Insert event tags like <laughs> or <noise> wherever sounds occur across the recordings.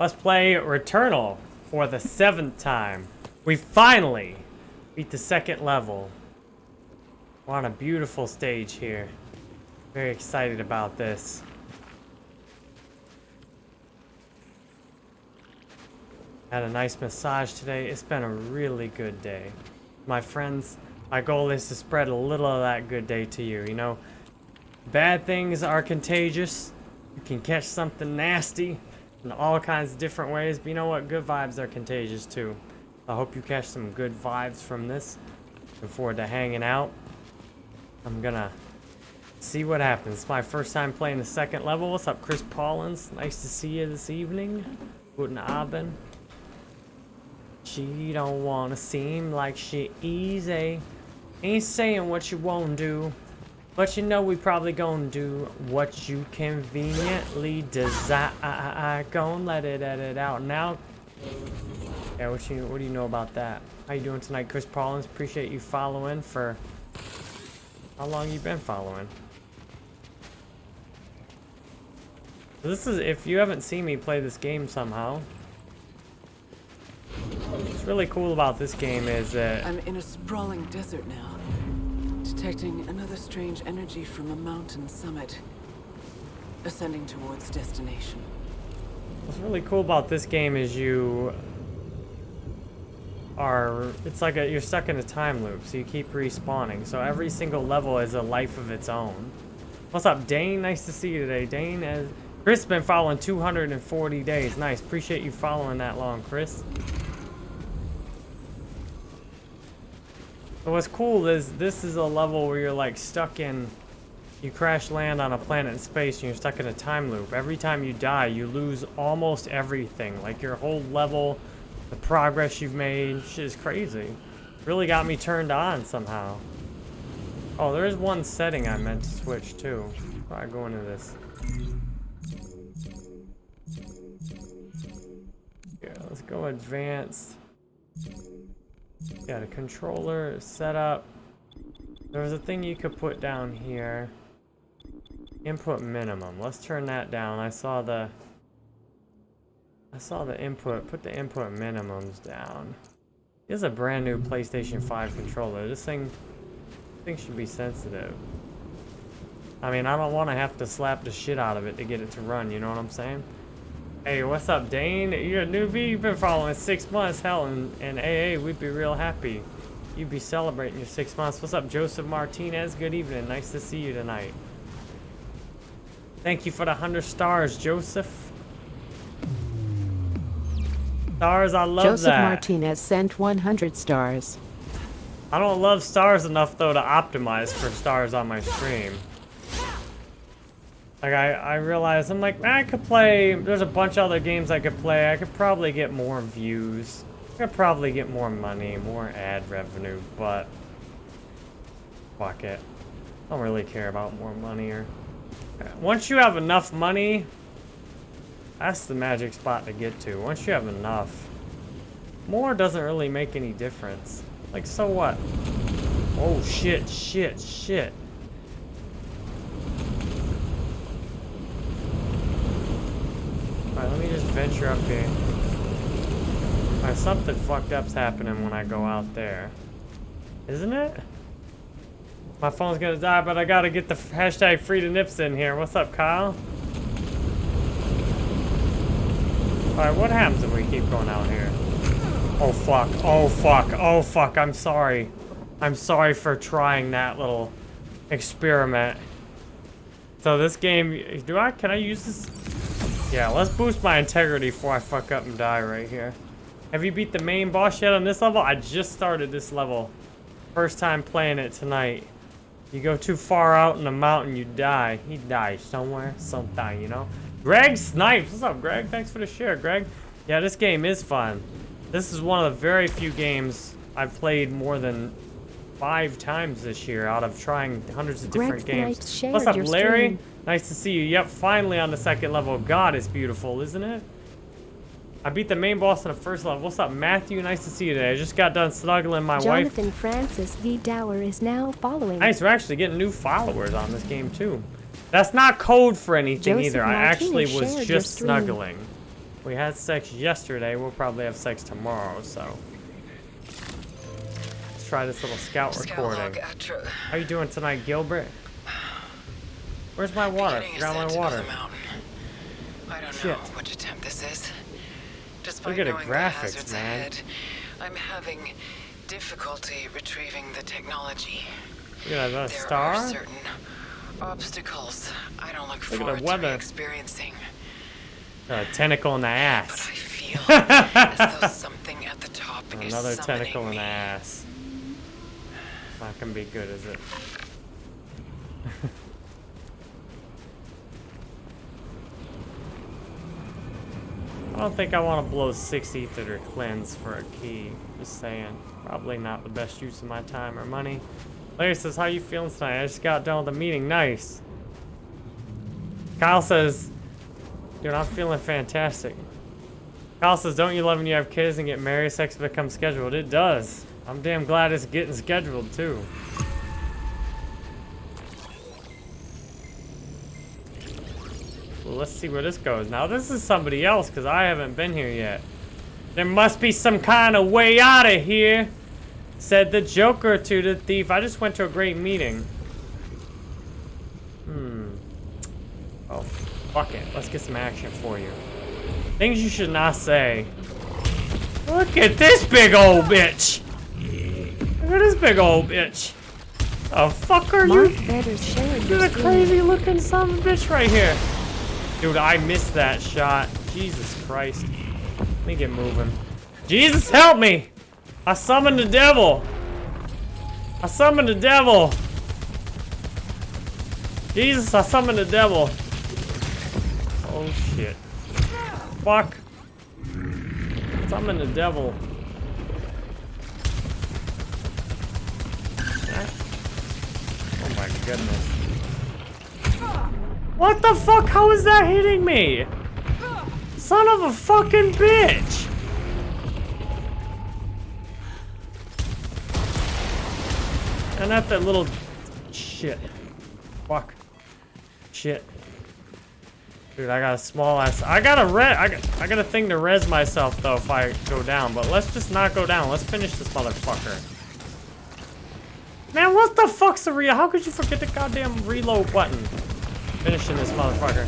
Let's play Returnal for the seventh time. We finally beat the second level. We're on a beautiful stage here. Very excited about this. Had a nice massage today. It's been a really good day. My friends, my goal is to spread a little of that good day to you. You know, bad things are contagious. You can catch something nasty in all kinds of different ways. But you know what? Good vibes are contagious too. I hope you catch some good vibes from this. Looking forward to hanging out. I'm gonna see what happens. It's my first time playing the second level. What's up, Chris Paulins? Nice to see you this evening. Guten Abend. She don't wanna seem like she easy. Eh? Ain't saying what you won't do. But you know we probably gonna do what you conveniently desire. Gonna let it edit out now. Yeah, what you what do you know about that? How you doing tonight, Chris Paulins? Appreciate you following for how long you been following. This is if you haven't seen me play this game somehow. What's really cool about this game is that I'm in a sprawling desert now. Detecting another strange energy from a mountain summit. Ascending towards destination. What's really cool about this game is you are, it's like a, you're stuck in a time loop, so you keep respawning. So every single level is a life of its own. What's up, Dane? Nice to see you today. Dane, has, Chris been following 240 days. Nice. Appreciate you following that long, Chris. What's cool is this is a level where you're like stuck in you crash land on a planet in space and you're stuck in a time loop. Every time you die, you lose almost everything. Like your whole level, the progress you've made, shit is crazy. Really got me turned on somehow. Oh, there is one setting I meant to switch too. I go into this. Yeah, let's go advanced. Got a controller set up. There was a thing you could put down here. Input minimum. Let's turn that down. I saw the... I saw the input. Put the input minimums down. This is a brand new PlayStation 5 controller. This thing, this thing should be sensitive. I mean, I don't want to have to slap the shit out of it to get it to run, you know what I'm saying? Hey, what's up, Dane? You're a newbie? You've been following six months. Hell, and, and AA, we'd be real happy. You'd be celebrating your six months. What's up, Joseph Martinez? Good evening. Nice to see you tonight. Thank you for the 100 stars, Joseph. Stars, I love Joseph that. Joseph Martinez sent 100 stars. I don't love stars enough, though, to optimize for stars on my stream. Like, I, I realized, I'm like, I could play, there's a bunch of other games I could play. I could probably get more views. I could probably get more money, more ad revenue, but... Fuck it. I don't really care about more money or... Uh, once you have enough money, that's the magic spot to get to. Once you have enough, more doesn't really make any difference. Like, so what? Oh, shit, shit, shit. Alright, let me just venture up here. Alright, something fucked up's happening when I go out there. Isn't it? My phone's gonna die, but I gotta get the hashtag free to nips in here. What's up, Kyle? Alright, what happens if we keep going out here? Oh fuck, oh fuck, oh fuck, I'm sorry. I'm sorry for trying that little experiment. So this game, do I, can I use this? Yeah, let's boost my integrity before I fuck up and die right here. Have you beat the main boss yet on this level? I just started this level. First time playing it tonight. You go too far out in the mountain, you die. He dies somewhere, sometime, you know? Greg Snipes! What's up, Greg? Thanks for the share, Greg. Yeah, this game is fun. This is one of the very few games I've played more than five times this year out of trying hundreds of different Greg games. What's up, Larry? Stream. Nice to see you. Yep, finally on the second level. God, it's beautiful, isn't it? I beat the main boss on the first level. What's up, Matthew? Nice to see you today. I just got done snuggling my Jonathan wife. Jonathan Francis V. Dower is now following. Nice, we're actually getting new followers on this game, too. That's not code for anything Joseph either. Martinez I actually was just snuggling. We had sex yesterday. We'll probably have sex tomorrow, so. Try this little scout recording. How you doing tonight, Gilbert? Where's my water? I forgot my water. I don't Shit. know which attempt this is. Despite at the graphics, the man. ahead, I'm having difficulty retrieving the technology. Look at that There star. are certain obstacles I don't look, Look at the forward to weather. experiencing. A tentacle in the ass. But I feel <laughs> as though something at the top is Another tentacle in the ass. Not gonna be good, is it? <laughs> I don't think I want to blow 6 ether to cleanse for a key. Just saying. Probably not the best use of my time or money. Larry says, how you feeling tonight? I just got done with a meeting. Nice. Kyle says, dude, I'm feeling fantastic. Kyle says, don't you love when you have kids and get married, sex becomes scheduled? It does. I'm damn glad it's getting scheduled, too. Well, let's see where this goes. Now, this is somebody else, because I haven't been here yet. There must be some kind of way out of here, said the Joker to the thief. I just went to a great meeting. Hmm. Oh, fuck it. Let's get some action for you. Things you should not say. Look at this big old bitch. Look at this big old bitch. The fuck are Mark you? better share Look your at the crazy looking son of a bitch right here. Dude, I missed that shot. Jesus Christ. Let me get moving. Jesus, help me! I summoned the devil. I summoned the devil. Jesus, I summoned the devil. Oh shit. Fuck. Summon the devil. Oh my goodness. What the fuck? How is that hitting me? Son of a fucking bitch! And at that little shit. Fuck. Shit. Dude, I got a small ass. I got a re. I got, I got a thing to res myself though if I go down. But let's just not go down. Let's finish this motherfucker. Man, what the fuck's the real? How could you forget the goddamn reload button? Finishing this motherfucker.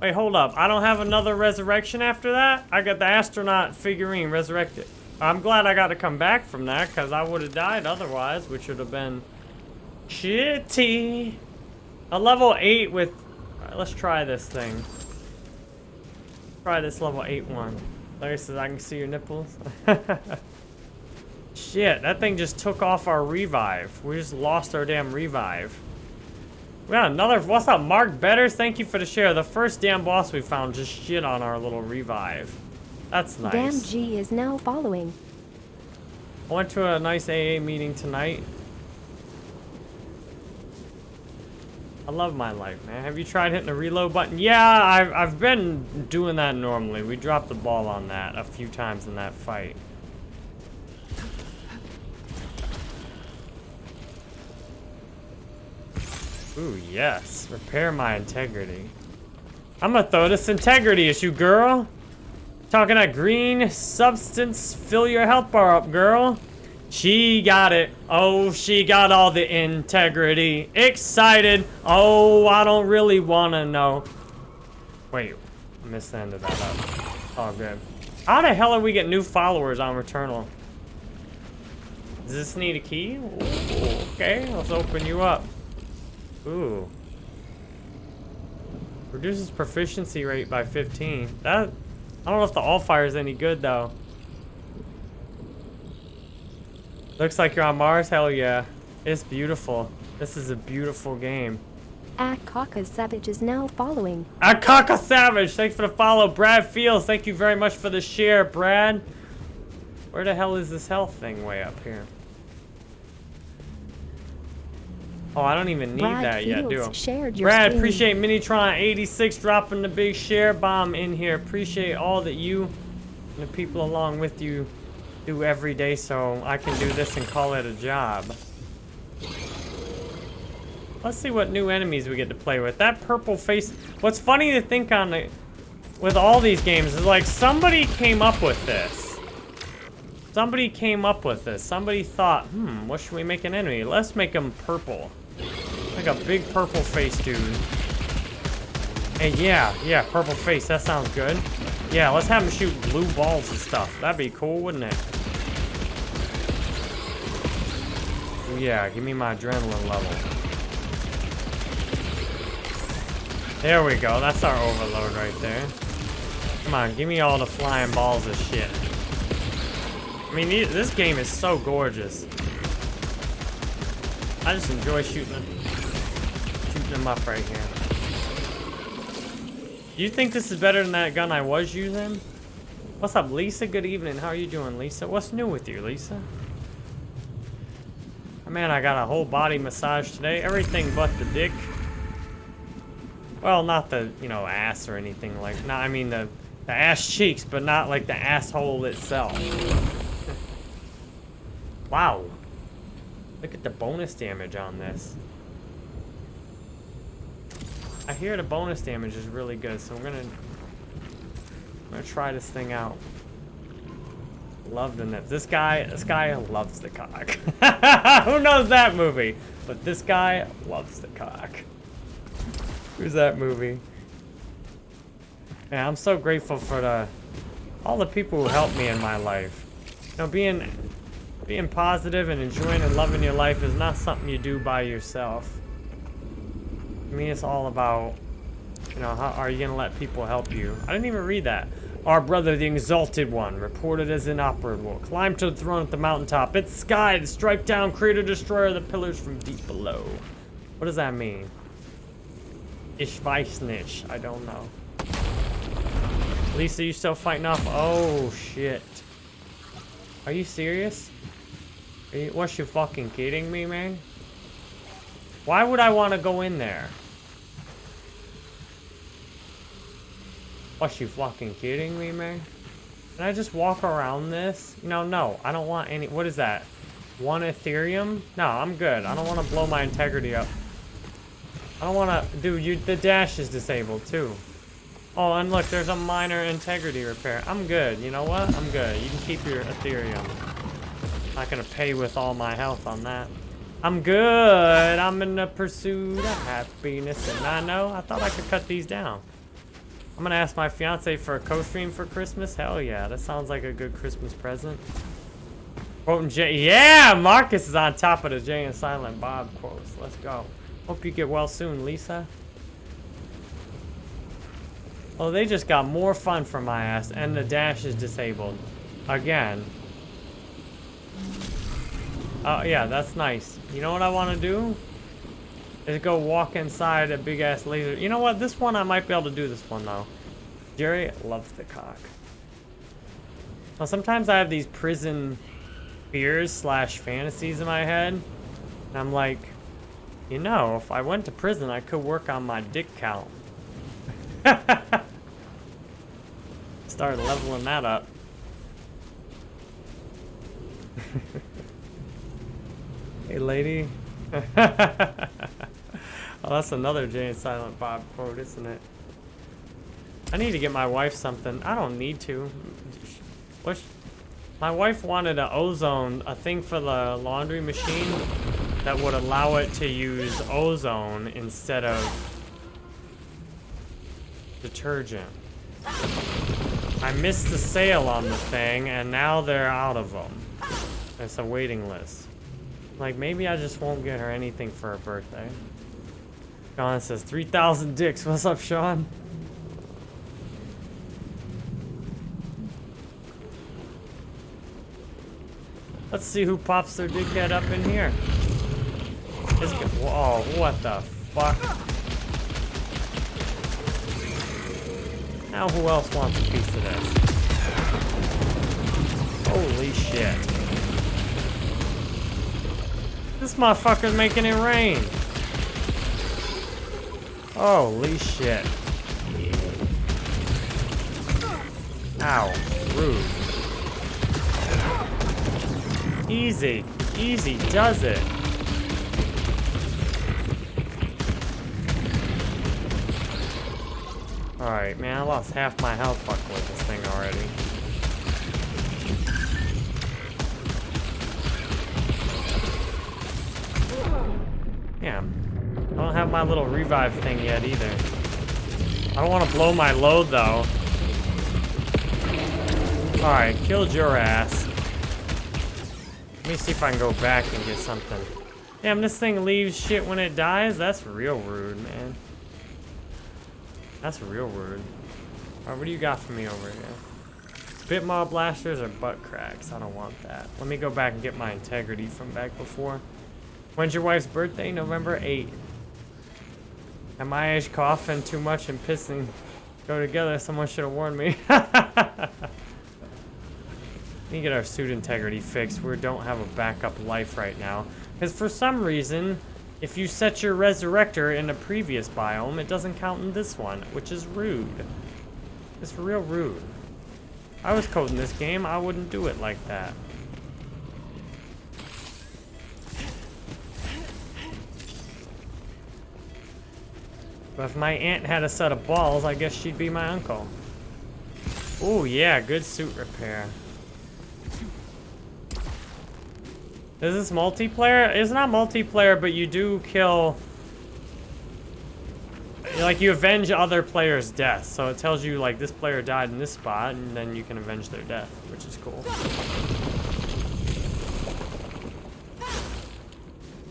Wait, hold up. I don't have another resurrection after that? I got the astronaut figurine resurrected. I'm glad I got to come back from that, because I would have died otherwise, which would have been shitty. A level 8 with... Alright, let's try this thing. Try this level 8 one. Larry says, I can see your nipples. <laughs> Shit, that thing just took off our revive. We just lost our damn revive. We got another. What's up, Mark Betters? Thank you for the share. The first damn boss we found just shit on our little revive. That's nice. Damn G is now following. I went to a nice AA meeting tonight. I love my life, man. Have you tried hitting the reload button? Yeah, I've, I've been doing that normally. We dropped the ball on that a few times in that fight. Ooh, yes. Repair my integrity. I'm gonna throw this integrity issue, girl. Talking that green substance, fill your health bar up, girl. She got it. Oh, she got all the integrity. Excited. Oh, I don't really wanna know. Wait, I missed the end of that up. All good. How the hell are we get new followers on Returnal? Does this need a key? Ooh, okay, let's open you up. Ooh. Reduces proficiency rate by 15. That I don't know if the alt fire is any good though. Looks like you're on Mars. Hell yeah. It's beautiful. This is a beautiful game. Akaka Savage is now following. Akaka Savage, thanks for the follow. Brad Fields, thank you very much for the share, Brad. Where the hell is this health thing way up here? Oh, I don't even need Brad that yet, do I? Fields shared your Brad, screen. appreciate Minitron86 dropping the big share bomb in here. Appreciate all that you and the people along with you do every day so I can do this and call it a job. Let's see what new enemies we get to play with. That purple face. What's funny to think on the, with all these games is like somebody came up with this. Somebody came up with this. Somebody thought, hmm, what should we make an enemy? Let's make him purple. Like a big purple face dude. And yeah, yeah, purple face. That sounds good. Yeah, let's have him shoot blue balls and stuff. That'd be cool, wouldn't it? Yeah, give me my adrenaline level. There we go. That's our overload right there. Come on, give me all the flying balls of shit. I mean, this game is so gorgeous. I just enjoy shooting shooting them up right here. You think this is better than that gun I was using? What's up, Lisa? Good evening. How are you doing, Lisa? What's new with you, Lisa? Oh, man, I got a whole body massage today. Everything but the dick. Well, not the, you know, ass or anything like, no, I mean the, the ass cheeks, but not like the asshole itself. <laughs> wow. Look at the bonus damage on this. I hear the bonus damage is really good, so I'm gonna, I'm gonna try this thing out. Love the nips. This guy, this guy loves the cock. <laughs> Who knows that movie? But this guy loves the cock. Who's that movie? Yeah, I'm so grateful for the all the people who helped me in my life. You know, being being positive and enjoying and loving your life is not something you do by yourself. I mean, it's all about, you know, how are you gonna let people help you? I didn't even read that. Our brother, the Exalted One, reported as inoperable, climbed to the throne at the mountaintop. It's sky to strike down, creator, destroyer the pillars from deep below. What does that mean? Ich weiß. I don't know. Lisa, you still fighting off? Oh, shit. Are you serious? Are you, what, you fucking kidding me, man? Why would I want to go in there? What, you fucking kidding me, man? Can I just walk around this? No, no, I don't want any... What is that? One Ethereum? No, I'm good. I don't want to blow my integrity up. I don't wanna... Dude, you, the dash is disabled, too. Oh, and look, there's a minor integrity repair. I'm good. You know what? I'm good. You can keep your Ethereum. Not gonna pay with all my health on that. I'm good. I'm in the pursuit of happiness. And I know, I thought I could cut these down. I'm gonna ask my fiance for a co-stream for Christmas. Hell yeah, that sounds like a good Christmas present. Quoting Jay. Yeah, Marcus is on top of the Jay and Silent Bob quotes. Let's go. Hope you get well soon, Lisa. Oh, they just got more fun from my ass, and the dash is disabled. Again. Oh, yeah, that's nice. You know what I want to do? Is go walk inside a big-ass laser. You know what? This one, I might be able to do this one, though. Jerry loves the cock. Well, sometimes I have these prison fears slash fantasies in my head. And I'm like, you know, if I went to prison, I could work on my dick count. <laughs> Start leveling that up. <laughs> hey, lady. <laughs> oh, that's another Jay and Silent Bob quote, isn't it? I need to get my wife something. I don't need to. What? My wife wanted an ozone, a thing for the laundry machine that would allow it to use ozone instead of detergent. I missed the sale on the thing, and now they're out of them. It's a waiting list. Like, maybe I just won't get her anything for her birthday. Sean says, 3,000 dicks. <laughs> What's up, Sean? Let's see who pops their dickhead up in here. Whoa, what the fuck? Now who else wants a piece of this? Holy shit. This motherfucker's making it rain. Holy shit. Ow. Rude. Easy. Easy does it. Alright, man, I lost half my health buck with this thing already. Yeah, I don't have my little revive thing yet either. I don't want to blow my load though. Alright, killed your ass. Let me see if I can go back and get something. Damn, this thing leaves shit when it dies? That's real rude, man. That's real rude. Alright, what do you got for me over here? Spit mob blasters or butt cracks? I don't want that. Let me go back and get my integrity from back before. When's your wife's birthday? November 8th. At my age, coughing too much and pissing go together. Someone should have warned me. <laughs> Need to get our suit integrity fixed. We don't have a backup life right now. Because for some reason, if you set your resurrector in a previous biome, it doesn't count in this one, which is rude. It's real rude. I was coding this game, I wouldn't do it like that. But if my aunt had a set of balls, I guess she'd be my uncle. Oh yeah, good suit repair. Is this multiplayer? It's not multiplayer, but you do kill... Like, you avenge other players' deaths. So it tells you, like, this player died in this spot, and then you can avenge their death, which is cool.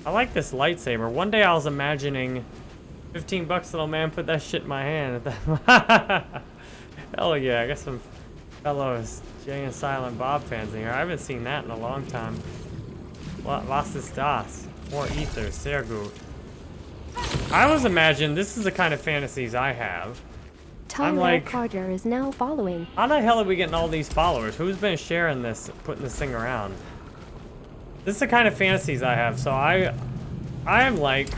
I like this lightsaber. One day I was imagining 15 bucks, little man, put that shit in my hand. <laughs> Hell yeah, I got some fellows Jay and Silent Bob fans in here. I haven't seen that in a long time. Was ist das? More ether, sehr gut. I was imagining, this is the kind of fantasies I have. Tyrell like- Carter is now following. How the hell are we getting all these followers? Who's been sharing this, putting this thing around? This is the kind of fantasies I have, so I, I am like,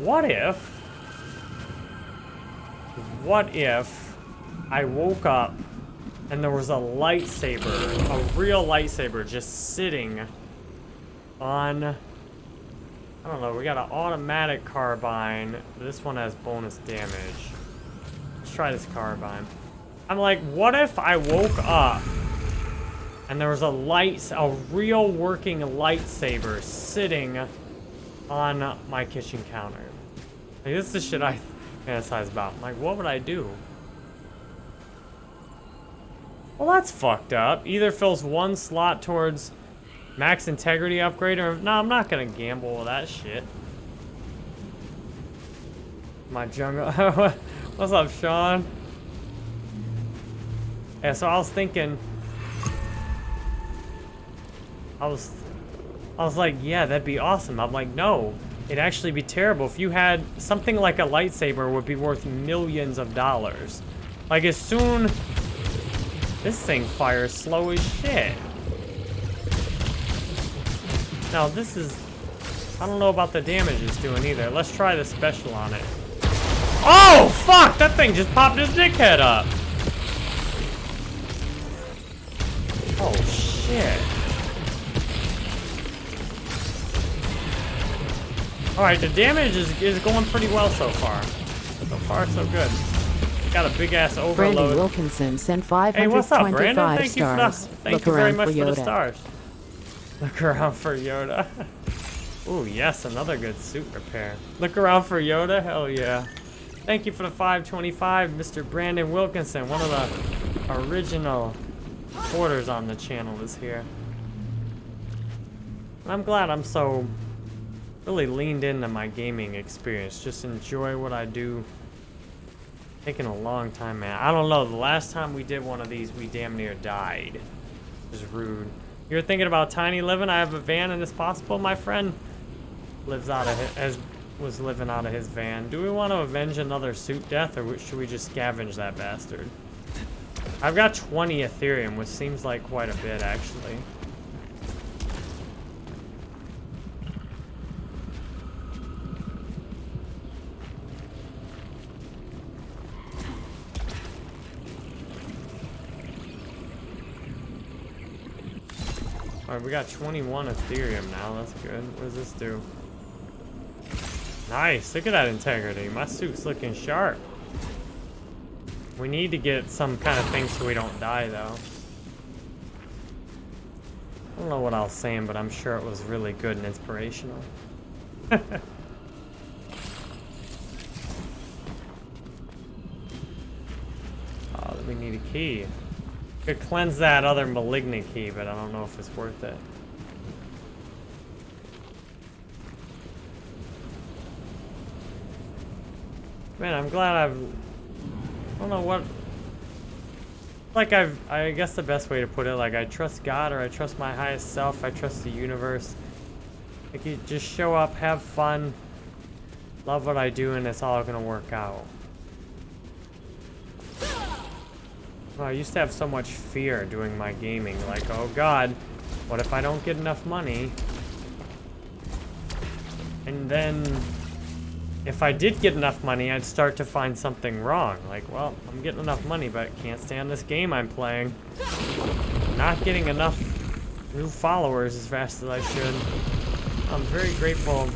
what if, what if I woke up and there was a lightsaber, a real lightsaber just sitting on, I don't know, we got an automatic carbine. This one has bonus damage. Let's try this carbine. I'm like, what if I woke up and there was a light, a real working lightsaber sitting on my kitchen counter? Like, this is the shit I fantasize about. Like, what would I do? Well, that's fucked up. Either fills one slot towards max integrity upgrade or... No, I'm not gonna gamble with that shit. My jungle... <laughs> What's up, Sean? Yeah, so I was thinking... I was... I was like, yeah, that'd be awesome. I'm like, no. It'd actually be terrible. If you had... Something like a lightsaber would be worth millions of dollars. Like, as soon... This thing fires slow as shit. Now, this is... I don't know about the damage it's doing either. Let's try the special on it. Oh, fuck! That thing just popped his dickhead up. Oh, shit. Alright, the damage is, is going pretty well so far. So far, so good. Got a big-ass overload. Brandon. Wilkinson sent 525 Hey, what's up, 525 Brandon? Thank you for the, thank Look you very much for for the stars. Look around for Yoda. <laughs> Ooh, yes, another good suit repair. Look around for Yoda? Hell yeah. Thank you for the 525, Mr. Brandon Wilkinson. One of the original supporters on the channel is here. And I'm glad I'm so really leaned into my gaming experience. Just enjoy what I do. Taking a long time, man. I don't know. The last time we did one of these, we damn near died. Was rude. You're thinking about tiny living? I have a van and it's possible. My friend lives out of his, was living out of his van. Do we want to avenge another suit death or should we just scavenge that bastard? I've got 20 Ethereum, which seems like quite a bit actually. Alright, we got 21 Ethereum now. That's good. What does this do? Nice. Look at that integrity. My suit's looking sharp. We need to get some kind of thing so we don't die, though. I don't know what I was saying, but I'm sure it was really good and inspirational. <laughs> oh, we need a key. Could cleanse that other malignant key, but I don't know if it's worth it. Man, I'm glad I've... I don't know what... Like I've... I guess the best way to put it, like I trust God or I trust my highest self, I trust the universe. Like you just show up, have fun, love what I do, and it's all gonna work out. I used to have so much fear doing my gaming, like, oh god, what if I don't get enough money? And then if I did get enough money, I'd start to find something wrong. Like, well, I'm getting enough money, but I can't stand this game I'm playing. Not getting enough new followers as fast as I should. I'm very grateful.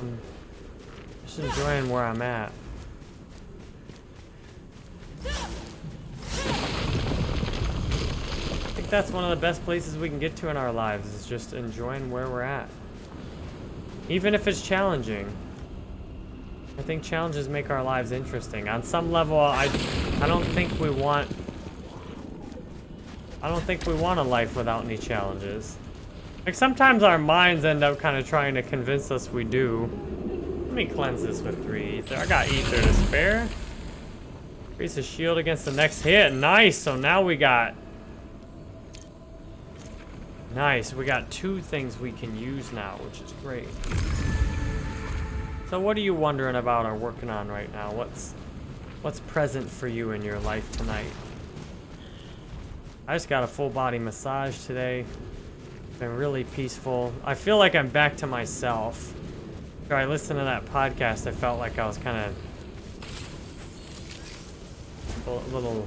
I'm just enjoying where I'm at. That's one of the best places we can get to in our lives, is just enjoying where we're at. Even if it's challenging. I think challenges make our lives interesting. On some level, I, I don't think we want... I don't think we want a life without any challenges. Like, sometimes our minds end up kind of trying to convince us we do. Let me cleanse this with three ether. I got ether to spare. Increase the shield against the next hit. Nice! So now we got Nice, we got two things we can use now, which is great. So what are you wondering about or working on right now? What's what's present for you in your life tonight? I just got a full body massage today. Been really peaceful. I feel like I'm back to myself. After I listened to that podcast, I felt like I was kind of a little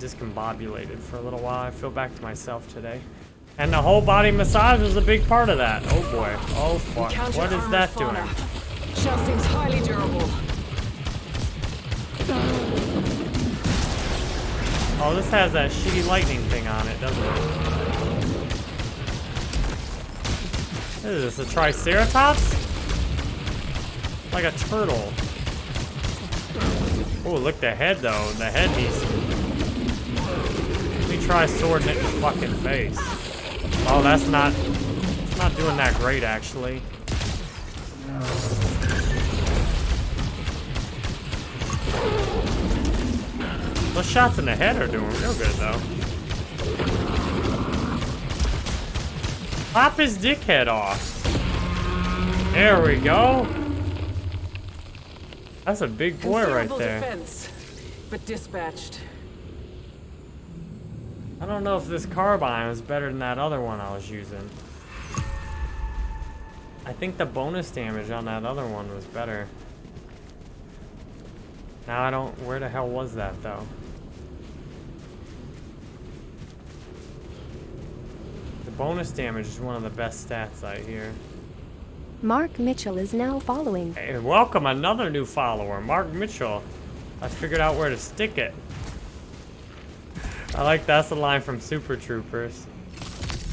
discombobulated for a little while. I feel back to myself today. And the whole body massage is a big part of that. Oh boy. Oh fuck. What is that doing? Shell seems highly durable. Oh, this has that shitty lightning thing on it, doesn't it? What is this, a Triceratops? Like a turtle. Oh, look the head though. The head needs... Let me try swording it in the fucking face. Oh, that's not... It's not doing that great, actually. Those shots in the head are doing real good, though. Pop his dickhead off. There we go. That's a big boy right there. defense, but dispatched. I don't know if this carbine is better than that other one I was using. I think the bonus damage on that other one was better. Now I don't... Where the hell was that, though? The bonus damage is one of the best stats I hear. Mark Mitchell is now following. Hey, welcome another new follower, Mark Mitchell. I figured out where to stick it. I like that's the line from Super Troopers.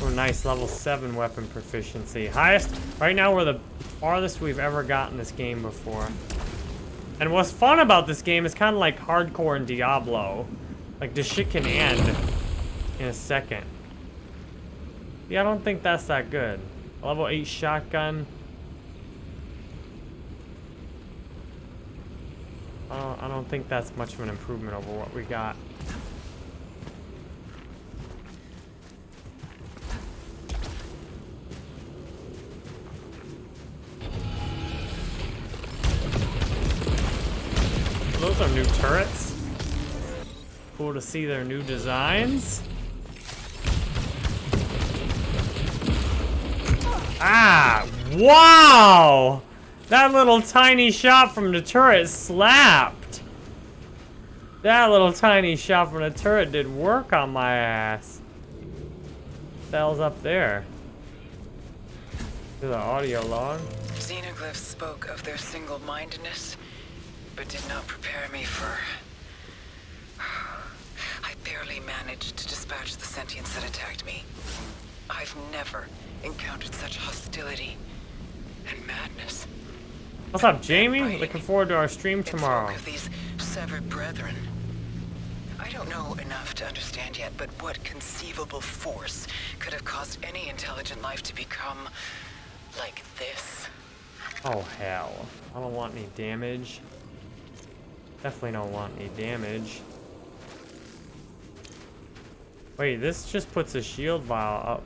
Oh, nice level 7 weapon proficiency. Highest, right now we're the farthest we've ever gotten this game before. And what's fun about this game is kind of like hardcore in Diablo. Like, this shit can end in a second. Yeah, I don't think that's that good. Level 8 shotgun. Don't, I don't think that's much of an improvement over what we got. Turrets. Cool to see their new designs. Ah! Wow! That little tiny shot from the turret slapped. That little tiny shot from the turret did work on my ass. Hell's up there? Is the audio log? Xenoglyphs spoke of their single-mindedness, but did not prepare me for... <sighs> I barely managed to dispatch the sentients that attacked me. I've never encountered such hostility and madness. What's up, Jamie? Looking forward to our stream tomorrow. of these severed brethren. I don't know enough to understand yet, but what conceivable force could have caused any intelligent life to become like this? Oh, hell. I don't want any damage. Definitely don't want any damage. Wait, this just puts a shield vial up.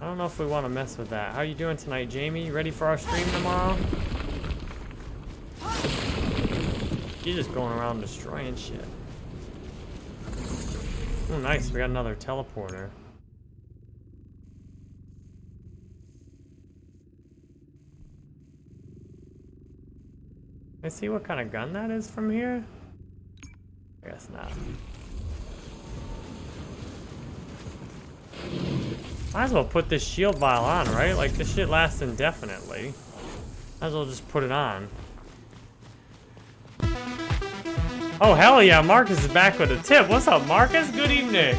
I don't know if we want to mess with that. How are you doing tonight, Jamie? Ready for our stream tomorrow? You're just going around destroying shit. Oh, nice. We got another teleporter. Let's see what kind of gun that is from here. I guess not. Might as well put this shield vial on, right? Like, this shit lasts indefinitely. Might as well just put it on. Oh, hell yeah, Marcus is back with a tip. What's up, Marcus? Good evening.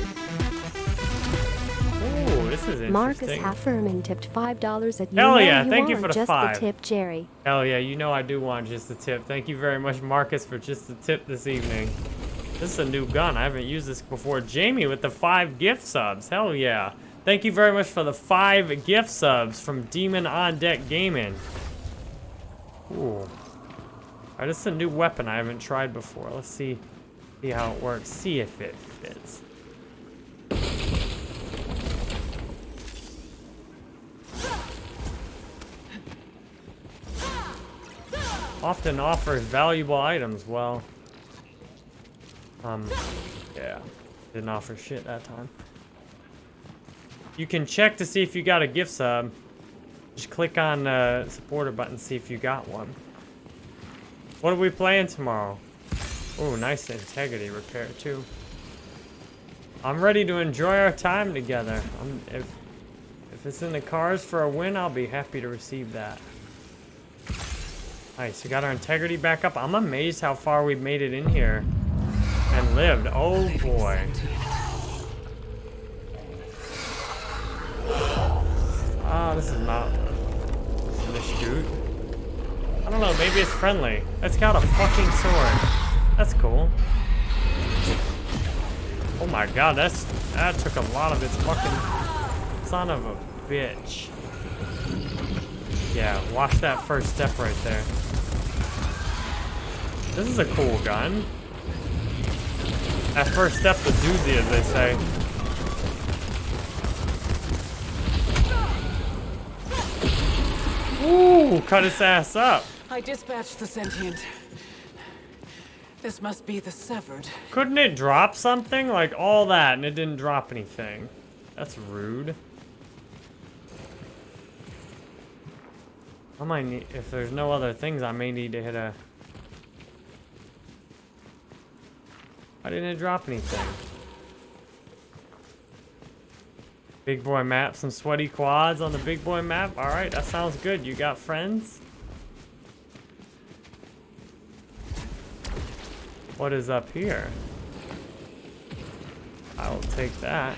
This is. Marcus Halferman tipped $5 at you Hell yeah, you thank you for the just five. the tip, Jerry. Hell yeah, you know I do want just the tip. Thank you very much, Marcus, for just the tip this evening. This is a new gun. I haven't used this before. Jamie with the five gift subs. Hell yeah. Thank you very much for the five gift subs from Demon on Deck Gaming. Ooh. Alright, this is a new weapon I haven't tried before. Let's see, see how it works. See if it fits. Often offers valuable items. Well, um, yeah, didn't offer shit that time. You can check to see if you got a gift sub. Just click on the supporter button, see if you got one. What are we playing tomorrow? Oh, nice integrity repair too. I'm ready to enjoy our time together. I'm, if if it's in the cars for a win, I'll be happy to receive that. Nice, we got our integrity back up. I'm amazed how far we've made it in here and lived. Oh boy. Ah, this is not the shoot. I don't know, maybe it's friendly. It's got a fucking sword. That's cool. Oh my god, that's that took a lot of its fucking son of a bitch. Yeah, watch that first step right there. This is a cool gun. That first step the doozy, as they say. Ooh, cut his ass up. I dispatched the sentient. This must be the severed. Couldn't it drop something? Like all that and it didn't drop anything. That's rude. I might need, if there's no other things, I may need to hit a... Why didn't drop anything? Big boy map, some sweaty quads on the big boy map. Alright, that sounds good. You got friends? What is up here? I'll take that.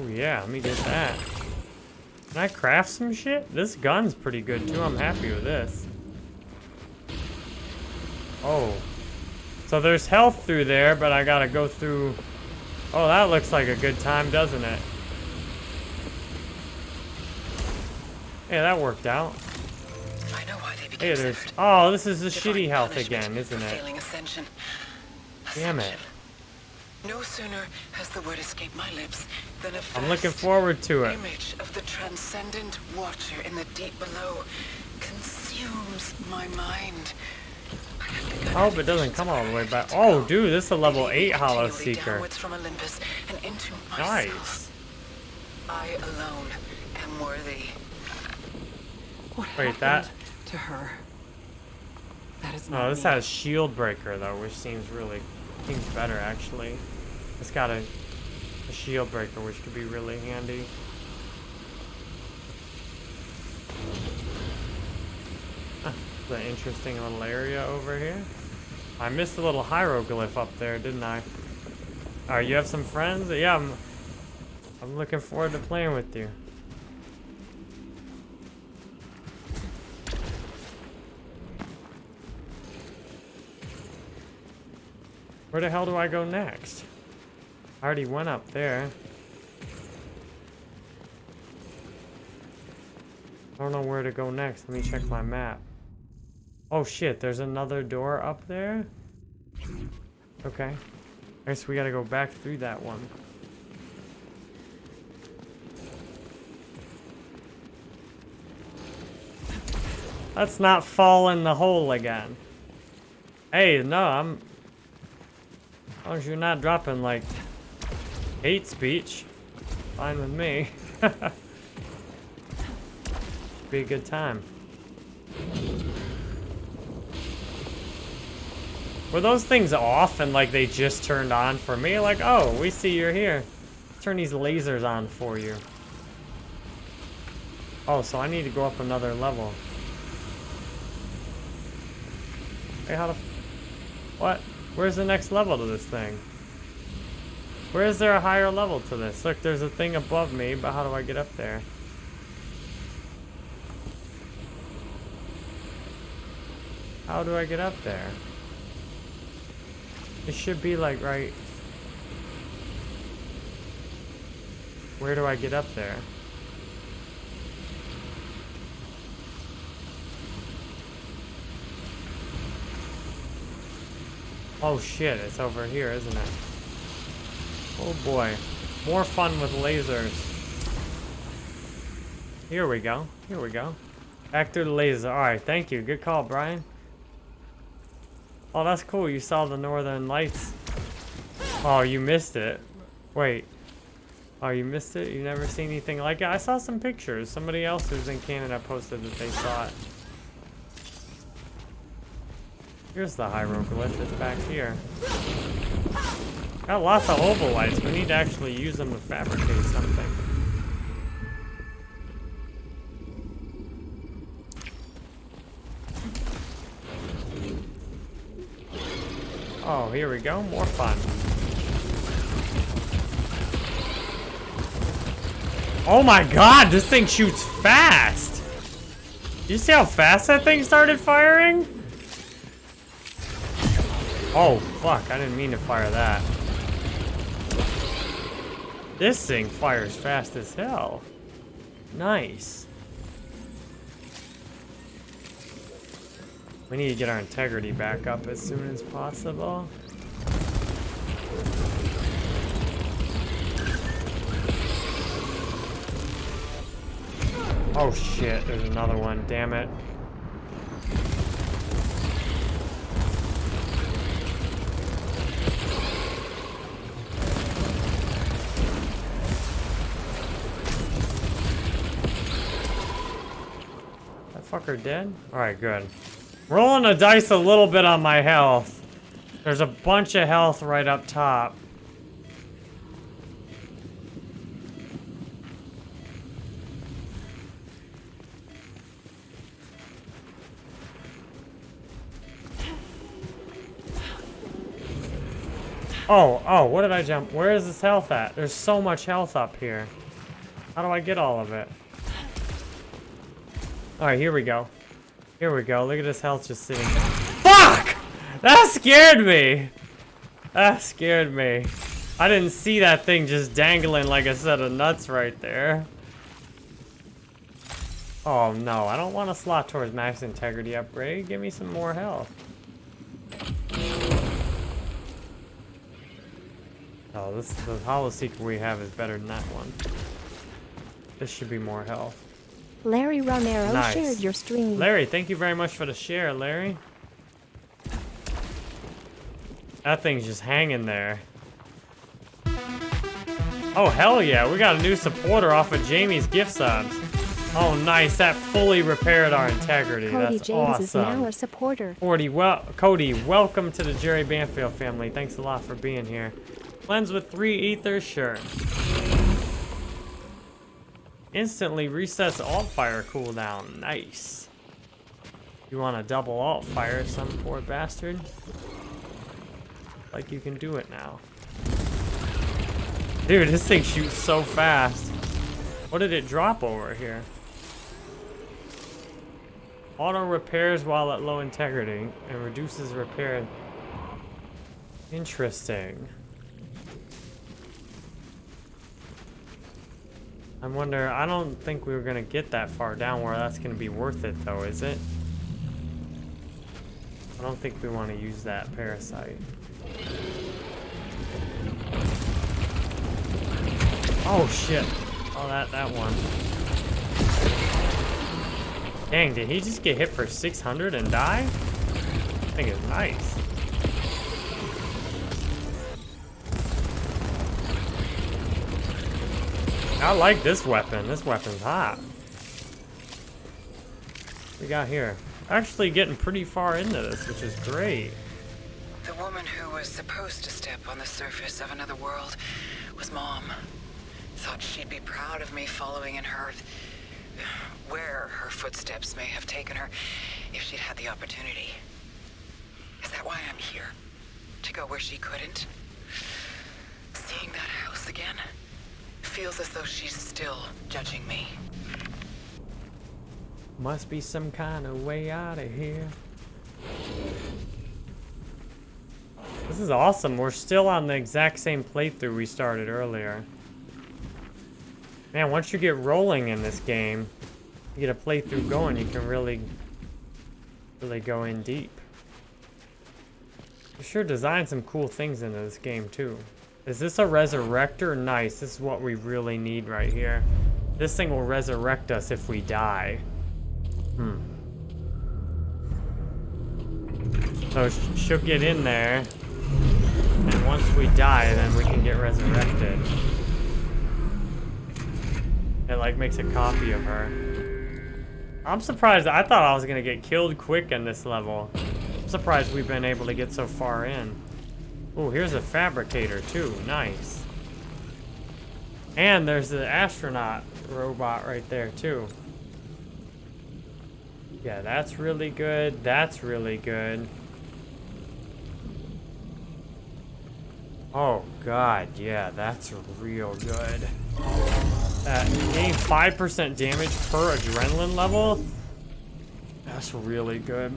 Oh yeah, let me get that. Can I craft some shit? This gun's pretty good too. I'm happy with this. Oh. So there's health through there, but I gotta go through... Oh, that looks like a good time, doesn't it? Yeah, that worked out. I know why they became Hey, there's... Oh, this is the Divine shitty health again, isn't it? Ascension. Damn it. No sooner has the word escaped my lips than a I'm looking forward to it. image of the transcendent watcher in the deep below consumes my mind. I have begun I hope it doesn't come all the way back. Oh, dude, this is a level 8 Hollow Seeker. from Olympus and into. Nice. I alone am worthy. What Wait, that- to her? That is oh, not Oh, this has shield breaker though, which seems really Seems better, actually. It's got a, a shield breaker, which could be really handy. It's interesting little area over here. I missed a little hieroglyph up there, didn't I? Alright, you have some friends? Yeah, I'm, I'm looking forward to playing with you. Where the hell do I go next? I already went up there. I don't know where to go next. Let me check my map. Oh shit, there's another door up there? Okay. I guess we gotta go back through that one. Let's not fall in the hole again. Hey, no, I'm... As long as you're not dropping, like, hate speech, fine with me. <laughs> Be a good time. Were those things off and like they just turned on for me? Like, oh, we see you're here. Turn these lasers on for you. Oh, so I need to go up another level. Hey, how the... What? Where's the next level to this thing? Where is there a higher level to this? Look, there's a thing above me, but how do I get up there? How do I get up there? It should be like right... Where do I get up there? Oh shit, it's over here, isn't it? Oh boy. More fun with lasers. Here we go. Here we go. Back through the laser. Alright, thank you. Good call, Brian. Oh, that's cool. You saw the northern lights. Oh, you missed it. Wait. Oh, you missed it? You never seen anything like it? I saw some pictures. Somebody else who's in Canada posted that they saw it. Here's the hieroglyph. It's back here. Got lots of obolites. We need to actually use them to fabricate something. Oh, here we go. More fun. Oh my god, this thing shoots fast! You see how fast that thing started firing? Oh, fuck, I didn't mean to fire that. This thing fires fast as hell. Nice. We need to get our integrity back up as soon as possible. Oh shit, there's another one, damn it. That fucker dead? Alright, good. Rolling the dice a little bit on my health. There's a bunch of health right up top. Oh, oh, what did I jump? Where is this health at? There's so much health up here. How do I get all of it? Alright, here we go. Here we go. Look at this health just sitting there. Fuck! That scared me! That scared me. I didn't see that thing just dangling like a set of nuts right there. Oh no, I don't want to slot towards max integrity upgrade. Give me some more health. Oh, this the hollow seeker we have is better than that one. This should be more health. Larry Romero Nice. shared your stream. Larry, thank you very much for the share, Larry. That thing's just hanging there. Oh, hell yeah. We got a new supporter off of Jamie's gift subs. Oh, nice. That fully repaired our integrity. Cody That's James awesome. is now a supporter. 40, well, Cody, welcome to the Jerry Banfield family. Thanks a lot for being here. Cleanse with three ethers, sure. Instantly resets alt fire cooldown. Nice. You want to double alt fire, some poor bastard? Like you can do it now. Dude, this thing shoots so fast. What did it drop over here? Auto repairs while at low integrity and reduces repair. Interesting. I wonder, I don't think we were gonna get that far down where that's gonna be worth it though, is it? I don't think we want to use that parasite. Oh shit. Oh, that, that one. Dang, did he just get hit for 600 and die? I think it's nice. I like this weapon. This weapon's hot. We got here? Actually getting pretty far into this, which is great. The woman who was supposed to step on the surface of another world was Mom. Thought she'd be proud of me following in her... where her footsteps may have taken her if she'd had the opportunity. Is that why I'm here? To go where she couldn't? Seeing that house again? Feels as though she's still judging me. Must be some kind of way out of here. This is awesome. We're still on the exact same playthrough we started earlier. Man, once you get rolling in this game, you get a playthrough going, you can really, really go in deep. You sure designed some cool things into this game, too. Is this a resurrector? Nice. This is what we really need right here. This thing will resurrect us if we die. Hmm. So sh she'll get in there, and once we die, then we can get resurrected. It like makes a copy of her. I'm surprised. I thought I was gonna get killed quick in this level. I'm surprised we've been able to get so far in. Oh, here's a fabricator too. Nice. And there's the astronaut robot right there too. Yeah, that's really good. That's really good. Oh god, yeah, that's real good. Uh, gain 5% damage per adrenaline level? That's really good.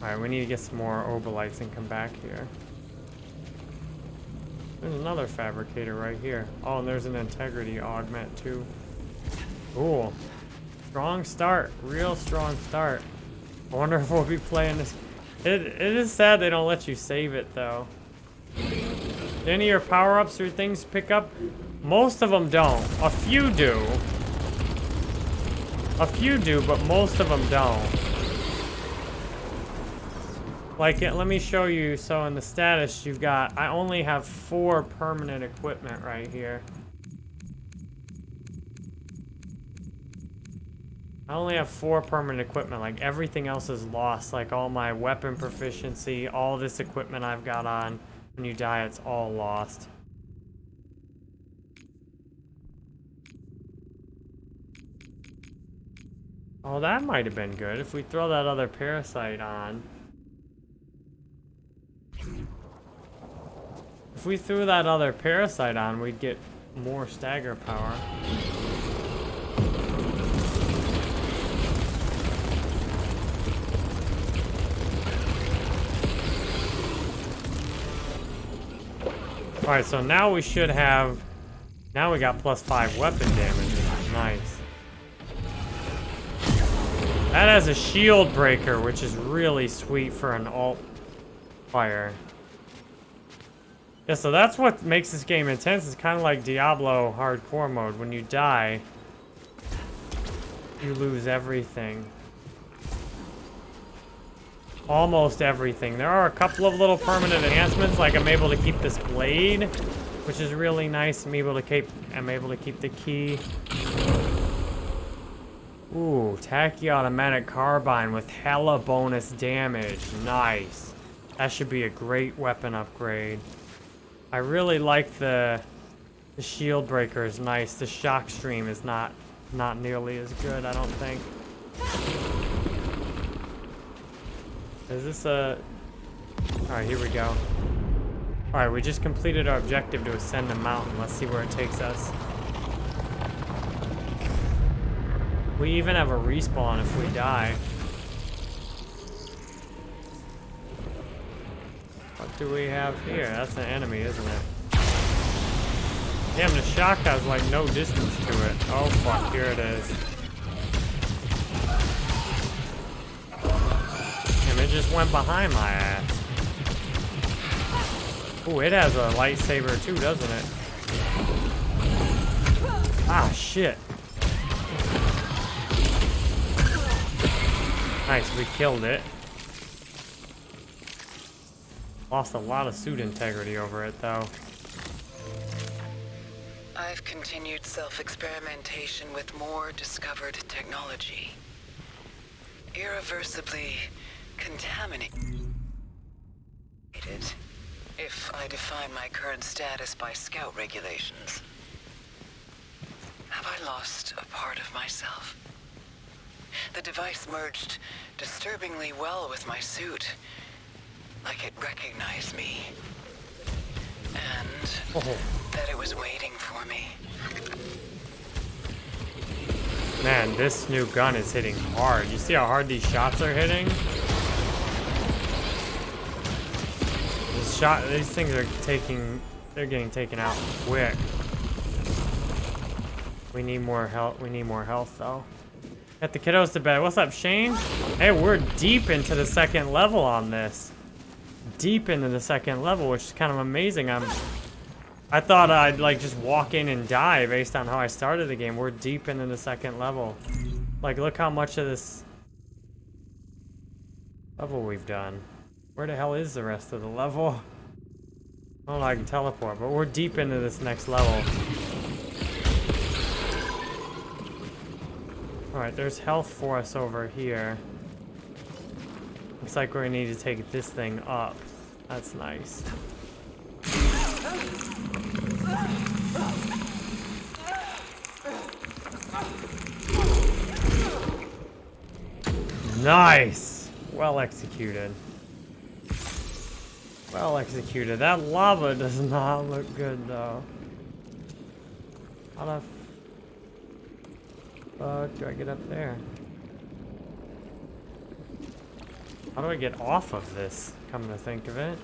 Alright, we need to get some more obolites and come back here. There's another fabricator right here. Oh, and there's an integrity augment too. Cool. Strong start. Real strong start. I wonder if we'll be playing this. It, it is sad they don't let you save it though. Do any of your power-ups or things pick up? Most of them don't. A few do. A few do, but most of them don't. Like, let me show you. So in the status, you've got, I only have four permanent equipment right here. I only have four permanent equipment. Like, everything else is lost. Like, all my weapon proficiency, all this equipment I've got on. When you die, it's all lost. Oh, that might have been good. If we throw that other parasite on. If we threw that other parasite on, we'd get more stagger power. Alright, so now we should have... Now we got plus 5 weapon damage. Nice. That has a shield breaker, which is really sweet for an alt fire. Yeah, so that's what makes this game intense. It's kind of like Diablo hardcore mode. When you die, you lose everything. Almost everything. There are a couple of little permanent enhancements, like I'm able to keep this blade which is really nice. I'm able to keep I'm able to keep the key. Ooh, Tachyomatic carbine with hella bonus damage. Nice. That should be a great weapon upgrade. I really like the the shield breaker is nice. The shock stream is not not nearly as good, I don't think. Is this a... Alright, here we go. Alright, we just completed our objective to ascend the mountain. Let's see where it takes us. We even have a respawn if we die. What do we have here? That's an enemy, isn't it? Damn, the shock has like no distance to it. Oh fuck, here it is. Damn, it just went behind my ass. Ooh, it has a lightsaber too, doesn't it? Ah, shit. Nice, we killed it. Lost a lot of suit integrity over it, though. I've continued self-experimentation with more discovered technology. Irreversibly contaminated. If I define my current status by scout regulations. Have I lost a part of myself? The device merged disturbingly well with my suit. Like it recognized me. And Oh. that it was waiting for me. Man, this new gun is hitting hard. You see how hard these shots are hitting? This shot, these things are taking, they're getting taken out quick. We need more health. We need more health, though. Got the kiddos to bed. What's up, Shane? Hey, we're deep into the second level on this. Deep into the second level, which is kind of amazing. I'm I thought I'd like just walk in and die based on how I started the game. We're deep into the second level. Like, look how much of this level we've done. Where the hell is the rest of the level? <laughs> Know I can teleport, but we're deep into this next level. Alright, there's health for us over here. Looks like we're gonna need to take this thing up. That's nice. Nice! Well executed. Well executed. That lava does not look good though. How the fuck do I get up there? How do I get off of this, come to think of it?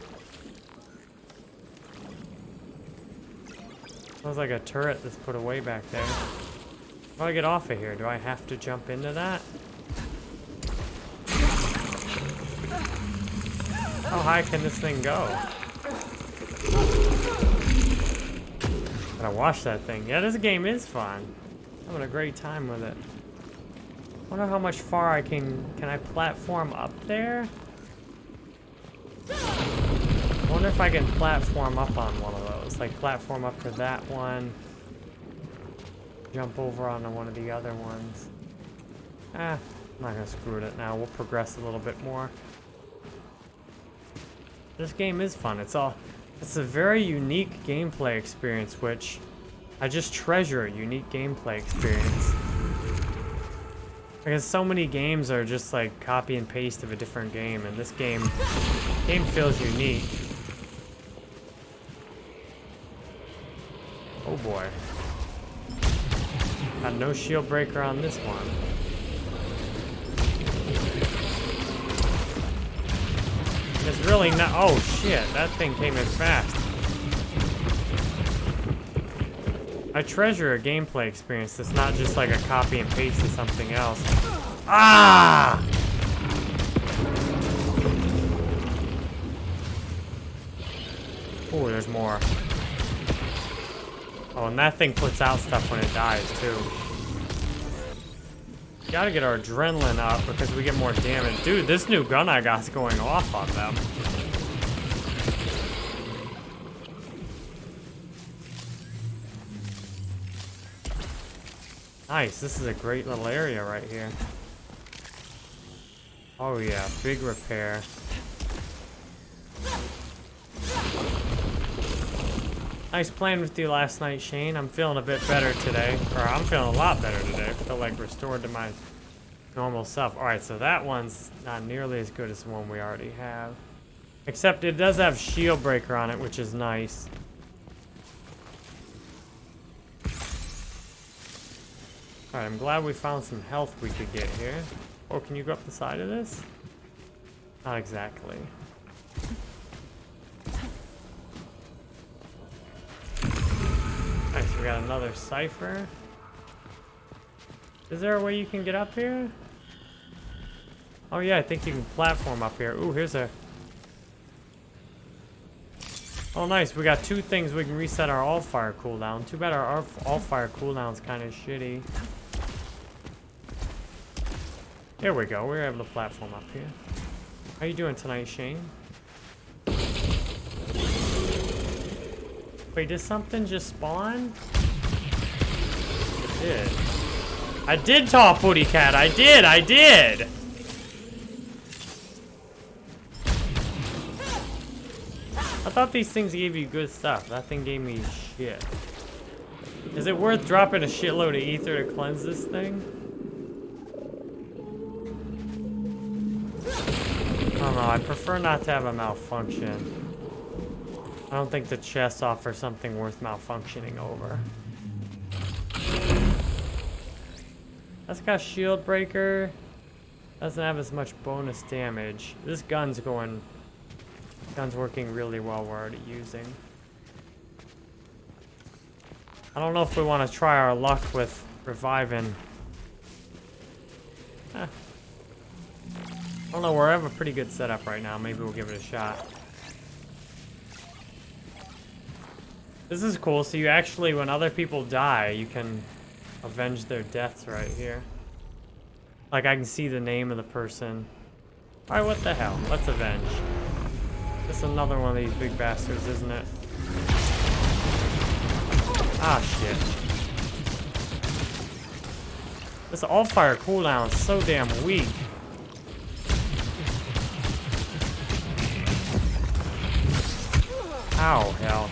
Sounds like a turret that's put away back there. How do I get off of here? Do I have to jump into that? How high can this thing go? Gotta watch that thing. Yeah, this game is fun. Having a great time with it. Wonder how much far I can... Can I platform up there? wonder if I can platform up on one of those. Like, platform up to that one. Jump over onto one of the other ones. Ah, I'm not gonna screw it now. We'll progress a little bit more. This game is fun. It's all... It's a very unique gameplay experience, which... I just treasure a unique gameplay experience. Because so many games are just like copy and paste of a different game, and this game... Game feels unique. Oh boy. Got no shield breaker on this one. It's really not. Oh shit, that thing came in fast. I treasure a gameplay experience that's not just like a copy and paste of something else. Ah! Oh, there's more. Oh, and that thing puts out stuff when it dies, too. Gotta get our adrenaline up because we get more damage. Dude, this new gun I got's going off on them. Nice, this is a great little area right here. Oh yeah, big repair. Nice playing with you last night, Shane. I'm feeling a bit better today. Or I'm feeling a lot better today. I feel like restored to my normal self. Alright, so that one's not nearly as good as the one we already have. Except it does have shield breaker on it, which is nice. Alright, I'm glad we found some health we could get here. Oh, can you go up the side of this? Not exactly. Nice, we got another cipher. Is there a way you can get up here? Oh yeah, I think you can platform up here. Ooh, here's a... Oh nice, we got two things we can reset our alt-fire cooldown. Too bad our alt-fire cooldown's kind of shitty. There we go, we are able to platform up here. How you doing tonight, Shane? Wait, did something just spawn? It did. I did talk Booty Cat. I did. I did. I thought these things gave you good stuff. That thing gave me shit. Is it worth dropping a shitload of ether to cleanse this thing? Don't know. I prefer not to have a malfunction. I don't think the chests offer something worth malfunctioning over. That's got shield breaker. Doesn't have as much bonus damage. This gun's going... Gun's working really well we're already using. I don't know if we want to try our luck with reviving. Eh. I don't know, we have a pretty good setup right now. Maybe we'll give it a shot. This is cool. So you actually, when other people die, you can avenge their deaths right here. Like, I can see the name of the person. Alright, what the hell? Let's avenge. This is another one of these big bastards, isn't it? Ah, shit. This alt-fire cooldown is so damn weak. Ow, hell.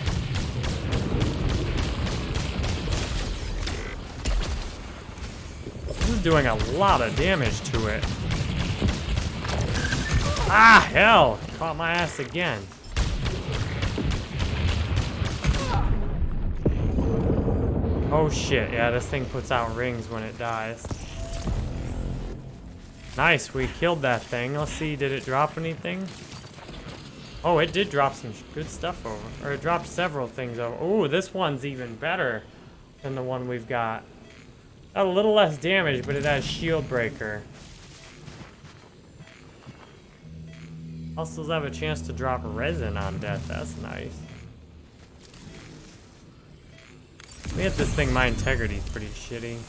This is doing a lot of damage to it. Ah, hell! Caught my ass again. Oh shit, yeah, this thing puts out rings when it dies. Nice, we killed that thing. Let's see, did it drop anything? Oh, it did drop some good stuff over. Or it dropped several things over. Oh, this one's even better than the one we've got. A little less damage, but it has shield breaker. Also have a chance to drop resin on death. That's nice. Me hit this thing. My integrity's pretty shitty.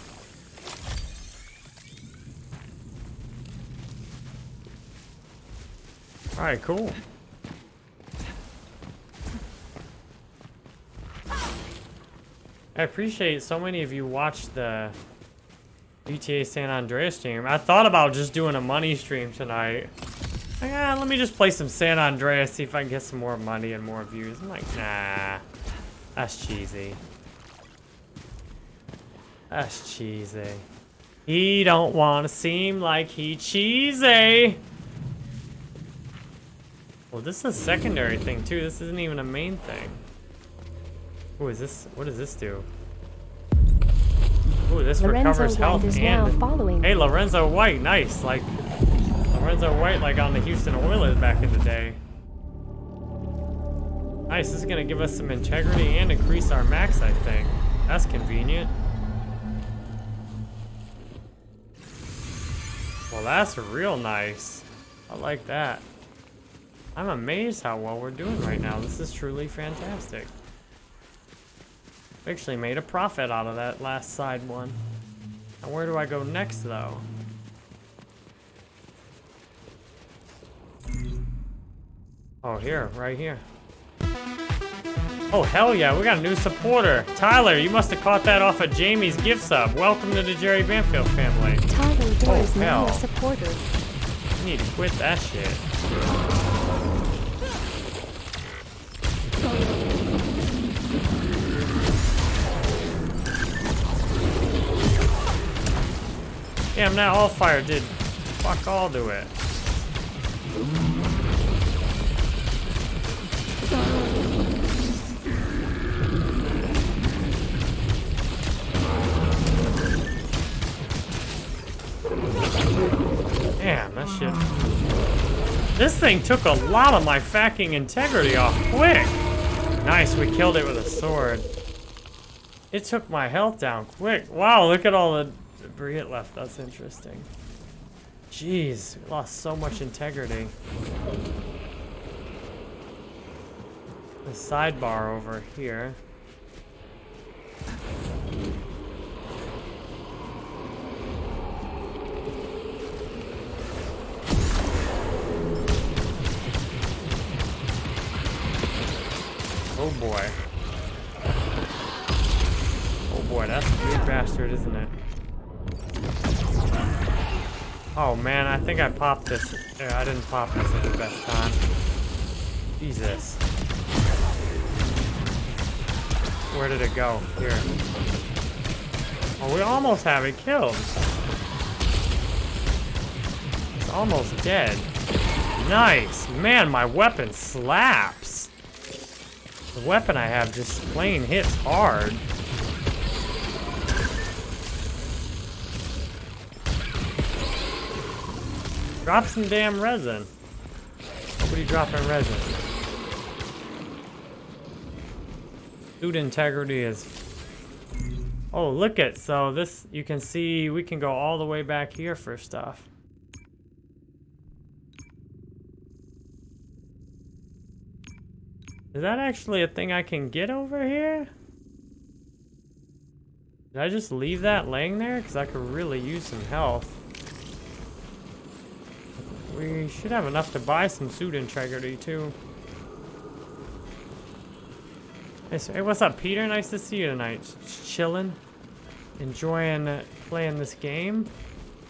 Alright, cool. I appreciate so many of you watched the GTA San Andreas stream. I thought about just doing a money stream tonight. Like, ah, let me just play some San Andreas, see if I can get some more money and more views. I'm like, nah, that's cheesy. That's cheesy. He don't want to seem like he cheesy. Well, this is a secondary thing too. This isn't even a main thing. Who is this? What does this do? Ooh, this Lorenzo recovers health White is and... now following Hey. Lorenzo White, nice. Like, Lorenzo White, like on the Houston Oilers back in the day. Nice, this is gonna give us some integrity and increase our max, I think. That's convenient. Well, that's real nice. I like that. I'm amazed how well we're doing right now. This is truly fantastic. We actually made a profit out of that last side one. Now where do I go next, though? Oh, here, right here. Oh, hell yeah, we got a new supporter. Tyler, you must have caught that off of Jamie's gift sub. Welcome to the Jerry Banfield family. Tyler Dorr Oh, is now a supporter. You need to quit that shit. Damn, that alt fire did fuck all to it. Damn, that shit. This thing took a lot of my fucking integrity off quick. Nice, we killed it with a sword. It took my health down quick. Wow, look at all the debris left. That's interesting. Jeez, lost so much integrity. The sidebar over here. Oh boy. Oh boy, that's a big bastard, isn't it? Oh man, I think I popped this. I didn't pop this at the best time. Jesus. Where did it go? Here. Oh, we almost have it killed. It's almost dead. Nice. Man, my weapon slaps. The weapon I have just plain hits hard. Drop some damn resin. Nobody dropping resin. Food integrity is... Oh, look it. So this, you can see, we can go all the way back here for stuff. Is that actually a thing I can get over here? Did I just leave that laying there? Because I could really use some health. We should have enough to buy some suit integrity, too. Hey, what's up, Peter? Nice to see you tonight. Just chilling. Enjoying uh, playing this game.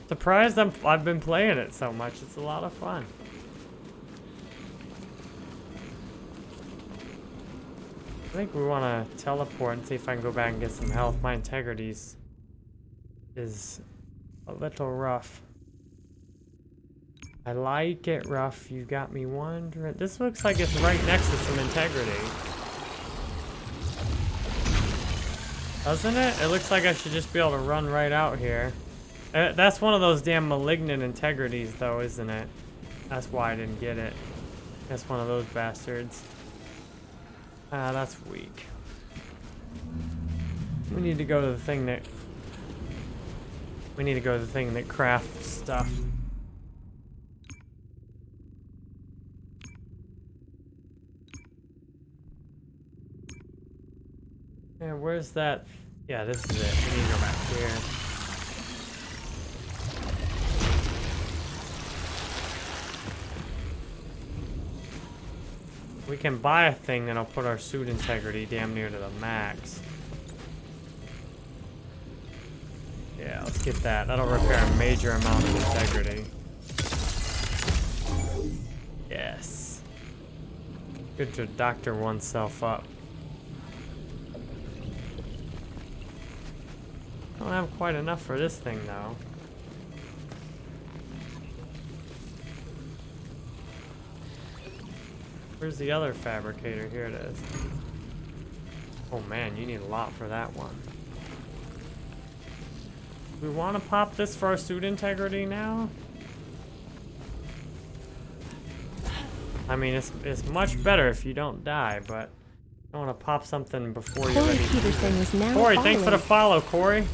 Surprised I'm, I've been playing it so much. It's a lot of fun. I think we want to teleport and see if I can go back and get some health. My integrities is a little rough. I like it rough. You got me wondering. This looks like it's right next to some integrity. Doesn't it? It looks like I should just be able to run right out here. Uh, that's one of those damn malignant integrities, though, isn't it? That's why I didn't get it. That's one of those bastards. Ah, that's weak. We need to go to the thing that... We need to go to the thing that crafts stuff. And where's that? Yeah, this is it. We need to go back here. We can buy a thing that'll put our suit integrity damn near to the max. Yeah, let's get that. That'll repair a major amount of integrity. Yes. Good to doctor oneself up. Don't have quite enough for this thing though. Where's the other fabricator? Here it is. Oh man, you need a lot for that one. We want to pop this for our suit integrity now? I mean, it's, it's much better if you don't die, but I want to pop something before you're Corey ready. Peterson is now Corey, thanks for the follow, Corey.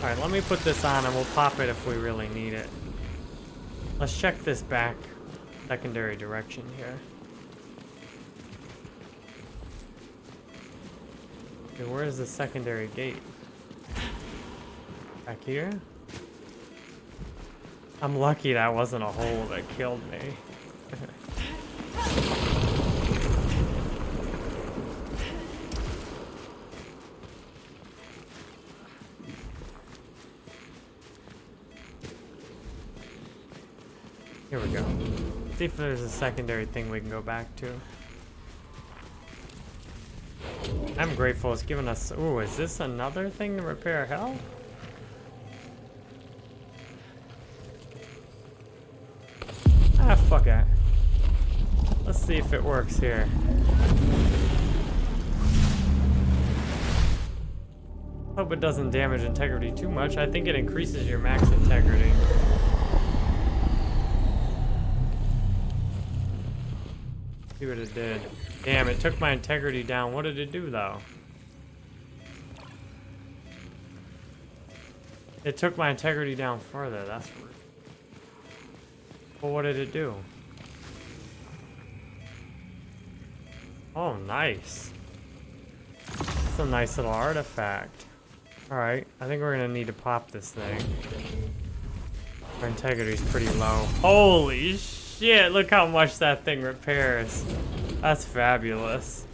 Alright, let me put this on and we'll pop it if we really need it. Let's check this back secondary direction here. Okay, where's the secondary gate? Back here? I'm lucky that wasn't a hole that killed me. See if there's a secondary thing we can go back to. I'm grateful it's given us... Ooh, is this another thing to repair hell? Ah, fuck it. Let's see if it works here. Hope it doesn't damage integrity too much. I think it increases your max integrity. See what it did. Damn, it took my integrity down. What did it do, though? It took my integrity down further. That's weird. Well, what did it do? Oh, nice. It's a nice little artifact. Alright, I think we're gonna need to pop this thing. Our integrity's pretty low. Holy shit, look how much that thing repairs. That's fabulous.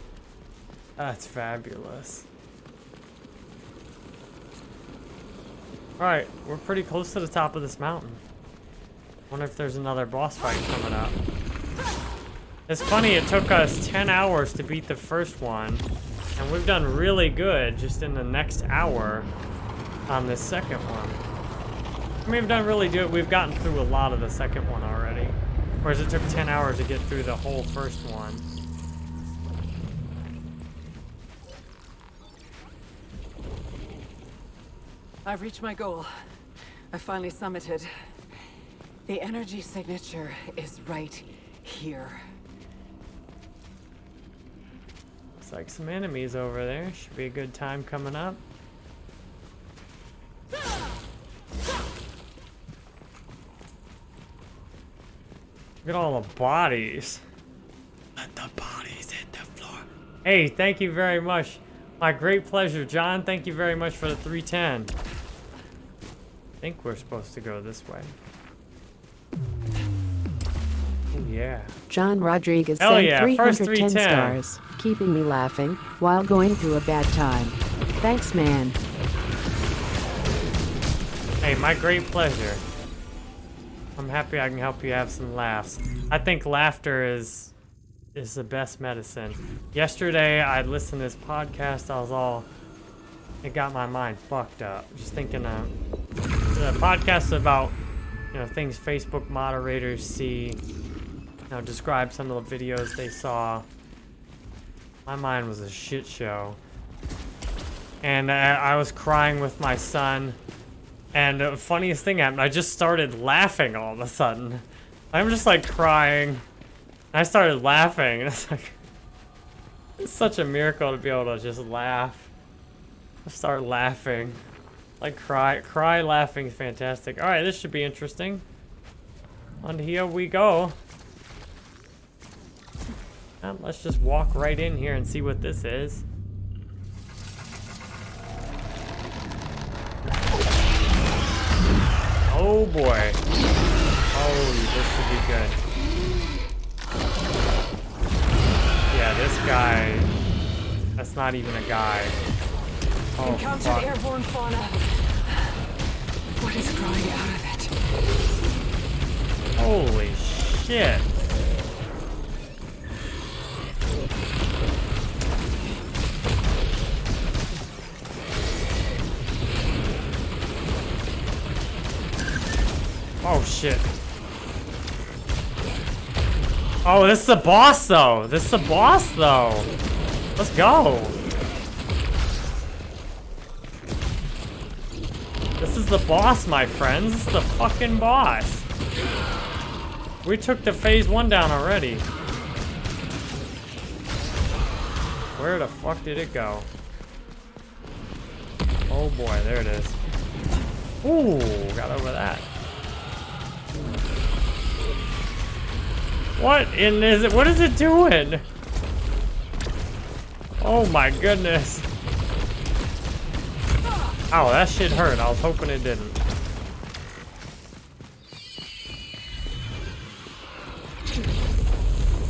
That's fabulous. Alright, we're pretty close to the top of this mountain. Wonder if there's another boss fight coming up. It's funny, it took us 10 hours to beat the first one, and we've done really good just in the next hour on this second one. I mean, we've done really good. We've gotten through a lot of the second one already, whereas it took 10 hours to get through the whole first one. I've reached my goal. I finally summited. The energy signature is right here. Looks like some enemies over there. Should be a good time coming up. Look at all the bodies. Let the bodies hit the floor. Hey, thank you very much. My great pleasure, John. Thank you very much for the 310. I think we're supposed to go this way. Oh, yeah. John Rodriguez Hell sent yeah, 310 310. stars, keeping me laughing while going through a bad time. Thanks, man. Hey, my great pleasure. I'm happy I can help you have some laughs. I think laughter is is the best medicine. Yesterday, I listened to this podcast. I was all, it got my mind fucked up. Just thinking of the podcast about, you know, things Facebook moderators see. You know, describe some of the videos they saw. My mind was a shit show. And I, I was crying with my son. And the funniest thing happened, I just started laughing all of a sudden. I'm just like crying. I started laughing, it's like, it's such a miracle to be able to just laugh. Start laughing. Like cry, cry laughing is fantastic. All right, this should be interesting. On here we go. Um, let's just walk right in here and see what this is. Oh boy. Oh, this should be good. Yeah, this guy. That's not even a guy. Oh, Encountered fuck. airborne fauna. What is growing out of it? Holy shit. Oh shit. Oh, this is the boss though. This is the boss though. Let's go. This is the boss, my friends. This is the fucking boss. We took the phase one down already. Where the fuck did it go? Oh boy, there it is. Ooh, got over that. What in is it? What is it doing? Oh my goodness. Oh, that shit hurt. I was hoping it didn't.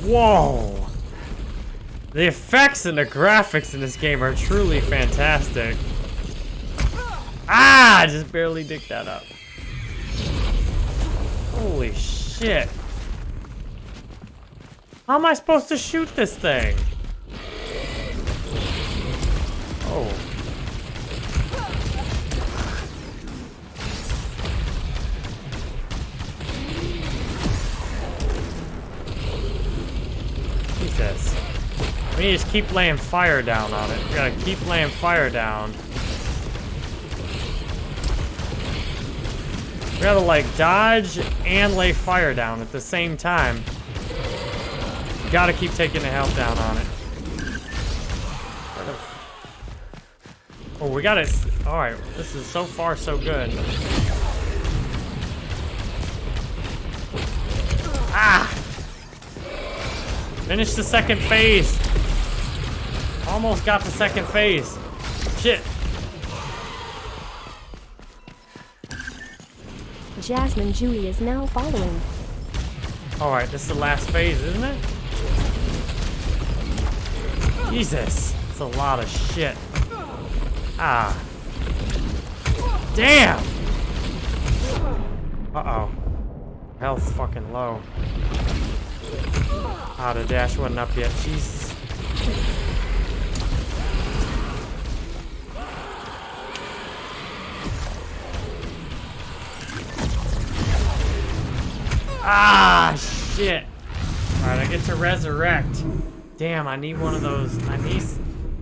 Whoa! The effects and the graphics in this game are truly fantastic. Ah! I just barely dicked that up. Holy shit. How am I supposed to shoot this thing? Oh. Jesus. We need to just keep laying fire down on it. We gotta keep laying fire down. We gotta like dodge and lay fire down at the same time. Gotta keep taking the health down on it. Oh, we got it. Alright, this is so far so good. Ah! Finish the second phase. Almost got the second phase. Shit. Jasmine Julie is now following. Alright, this is the last phase, isn't it? Jesus. It's a lot of shit. Ah. Damn! Uh-oh. Health's fucking low. Ah, the dash wasn't up yet. Jesus. Ah, shit. Alright, I get to resurrect. Damn, I need one of those. I need...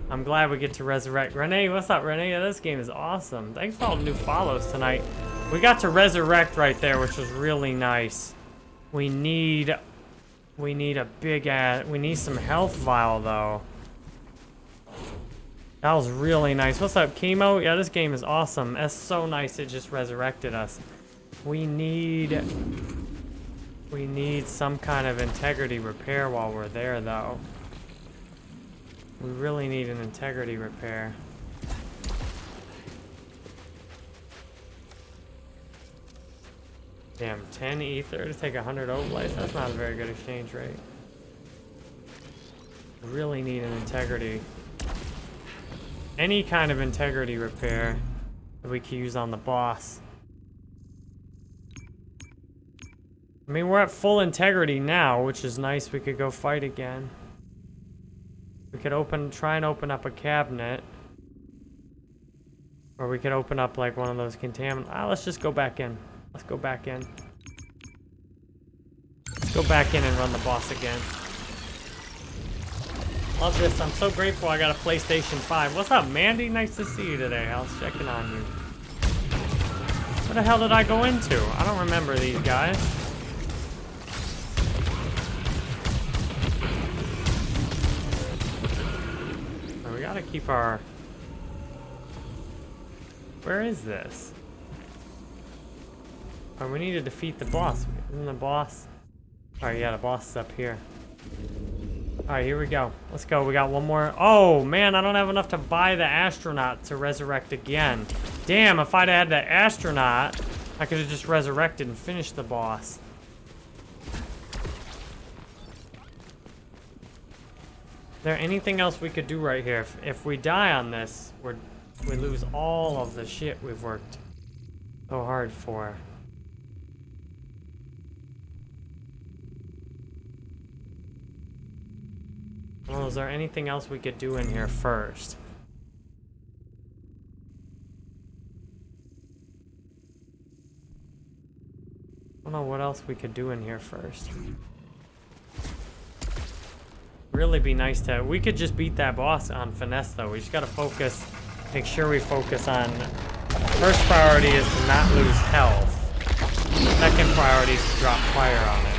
I'm glad we get to resurrect. Renee, what's up, Renee? This game is awesome. Thanks for all the new follows tonight. We got to resurrect right there, which was really nice. We need... We need a big ass... We need some health vial, though. That was really nice. What's up, Chemo? Yeah, this game is awesome. That's so nice it just resurrected us. We need... We need some kind of integrity repair while we're there, though. We really need an integrity repair. Damn, 10 ether to take 100 obolites? That's not a very good exchange rate. Really need an integrity. Any kind of integrity repair that we can use on the boss. I mean, we're at full integrity now, which is nice. We could go fight again. Could open, try and open up a cabinet. Or we could open up like one of those contaminant. Ah, let's just go back in. Let's go back in. Let's go back in and run the boss again. Love this. I'm so grateful I got a PlayStation 5. What's up, Mandy? Nice to see you today. I was checking on you. What the hell did I go into? I don't remember these guys. Gotta keep our... Where is this? Oh, we need to defeat the boss. Isn't the boss? Alright, yeah, the boss is up here. Alright, here we go. Let's go. We got one more. Oh, man, I don't have enough to buy the astronaut to resurrect again. Damn, if I'd had the astronaut, I could have just resurrected and finished the boss. There anything else we could do right here? If, if we die on this, we're, we lose all of the shit we've worked so hard for. Well, is there anything else we could do in here first? I don't know what else we could do in here first really be nice to... We could just beat that boss on Finesse, though. We just gotta focus... Make sure we focus on... First priority is to not lose health. Second priority is to drop fire on it.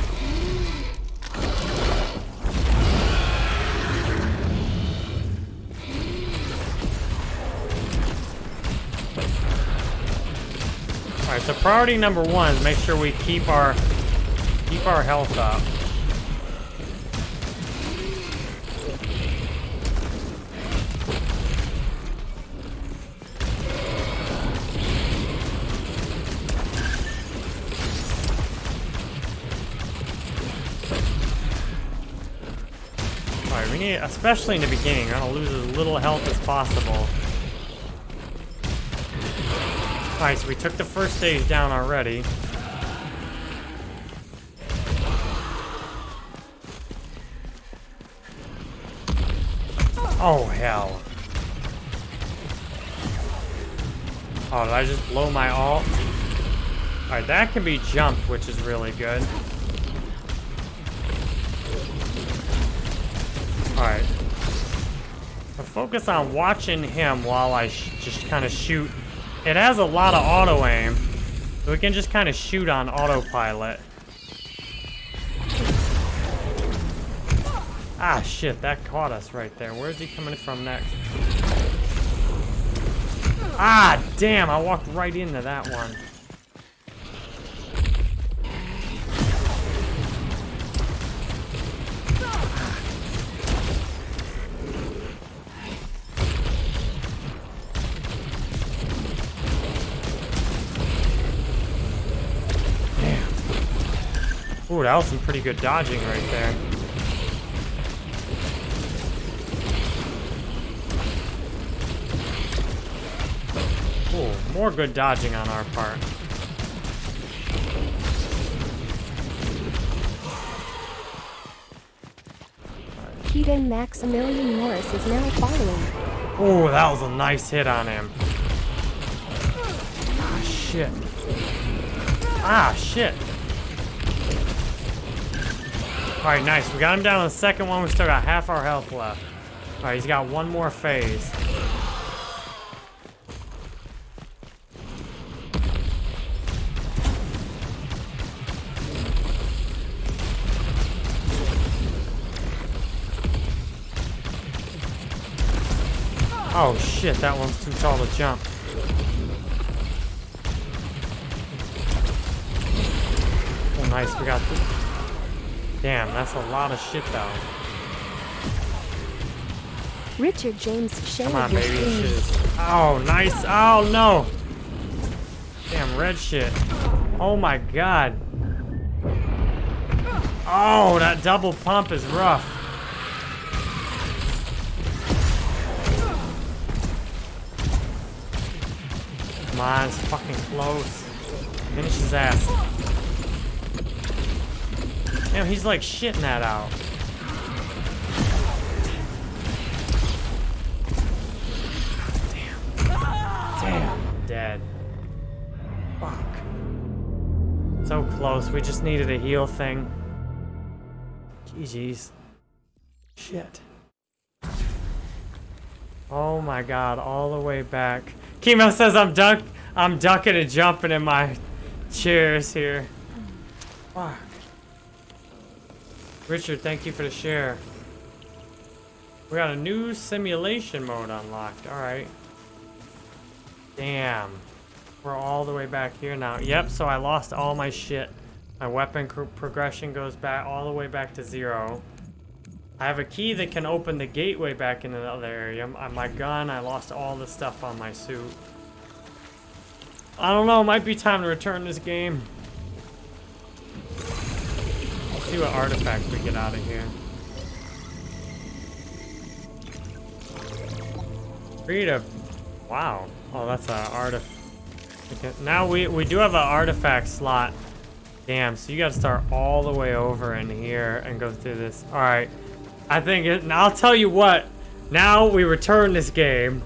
Alright, so priority number one is make sure we keep our keep our health up. need, especially in the beginning, you're gonna lose as little health as possible. Alright, so we took the first stage down already. Oh, hell. Oh, did I just blow my all? Alright, that can be jumped, which is really good. Focus on watching him while I just kind of shoot. It has a lot of auto aim, so we can just kind of shoot on autopilot. Ah, shit, that caught us right there. Where's he coming from next? Ah, damn, I walked right into that one. Ooh, that was some pretty good dodging right there. Ooh, more good dodging on our part. Keaton Maximilian Morris is now following. Ooh, that was a nice hit on him. Ah, shit. Ah, shit. Alright, nice. We got him down to the second one. We still got half our health left. Alright, he's got one more phase. Oh shit, that one's too tall to jump. Oh nice, we got the... Damn, that's a lot of shit though. Richard James Come on, baby. Shit Oh, nice. Oh, no. Damn, red shit. Oh, my God. Oh, that double pump is rough. Come on, it's fucking close. Finish his ass. Damn, he's like shitting that out. Damn, Damn. dead. Fuck. So close. We just needed a heal thing. GG's. Shit. Oh my god, all the way back. Chemo says I'm duck I'm ducking and jumping in my chairs here. Fuck. Richard, thank you for the share. We got a new simulation mode unlocked. Alright. Damn. We're all the way back here now. Yep, so I lost all my shit. My weapon progression goes back all the way back to zero. I have a key that can open the gateway back in another area. M- uh, My gun, I lost all the stuff on my suit. I don't know, might be time to return this game. See what artifact we get out of here. Create a... Wow. Oh, that's an artifact. Now we, we do have an artifact slot. Damn, so you gotta start all the way over in here and go through this. Alright. I think it, I'll tell you what. Now we return this game.